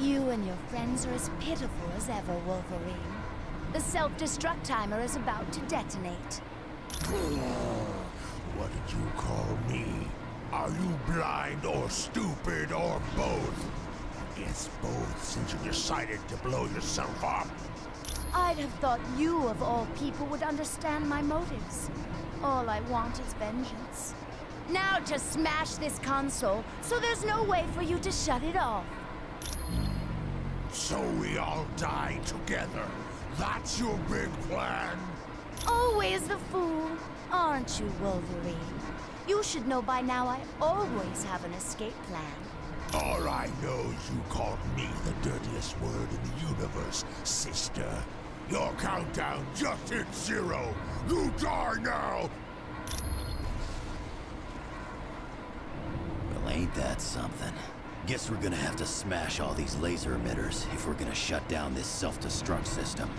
You and your friends are as pitiful as ever, Wolverine. The self-destruct timer is about to detonate. What did you call me? Are you blind or stupid or both? I guess both since you decided to blow yourself up. I'd have thought you, of all people, would understand my motives. All I want is vengeance. Now to smash this console, so there's no way for you to shut it off. So we all die together. That's your big plan? Always the fool, aren't you, Wolverine? You should know by now I always have an escape plan. All I know is you called me the dirtiest word in the universe, sister. Your countdown just hit zero. You die now! Well, ain't that something? Guess we're gonna have to smash all these laser emitters if we're gonna shut down this self-destruct system.